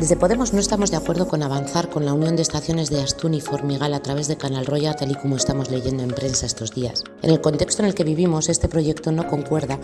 Desde Podemos no estamos de acuerdo con avanzar con la unión de estaciones de Astún y Formigal a través de Canal Roya, tal y como estamos leyendo en prensa estos días. En el contexto en el que vivimos, este proyecto no concuerda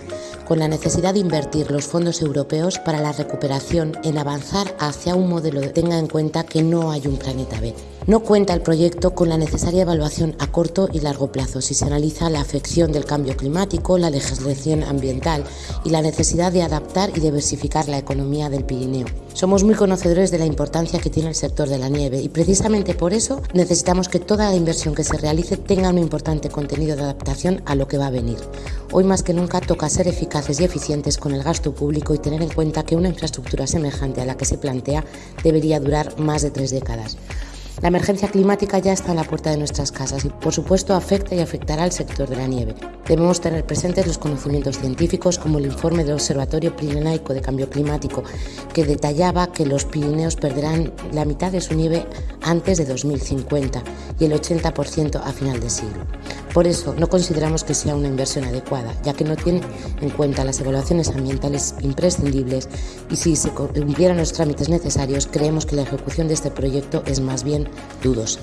con la necesidad de invertir los fondos europeos para la recuperación en avanzar hacia un modelo que tenga en cuenta que no hay un planeta B. No cuenta el proyecto con la necesaria evaluación a corto y largo plazo si se analiza la afección del cambio climático, la legislación ambiental y la necesidad de adaptar y diversificar la economía del Pirineo. Somos muy conocedores de la importancia que tiene el sector de la nieve y precisamente por eso necesitamos que toda la inversión que se realice tenga un importante contenido de adaptación a lo que va a venir. Hoy más que nunca toca ser eficaces y eficientes con el gasto público y tener en cuenta que una infraestructura semejante a la que se plantea debería durar más de tres décadas. La emergencia climática ya está a la puerta de nuestras casas y por supuesto afecta y afectará al sector de la nieve. Debemos tener presentes los conocimientos científicos como el informe del Observatorio Pirenaico de Cambio Climático que detallaba que los Pirineos perderán la mitad de su nieve antes de 2050 y el 80% a final de siglo. Por eso no consideramos que sea una inversión adecuada, ya que no tiene en cuenta las evaluaciones ambientales imprescindibles y si se cumplieran los trámites necesarios, creemos que la ejecución de este proyecto es más bien dudosa.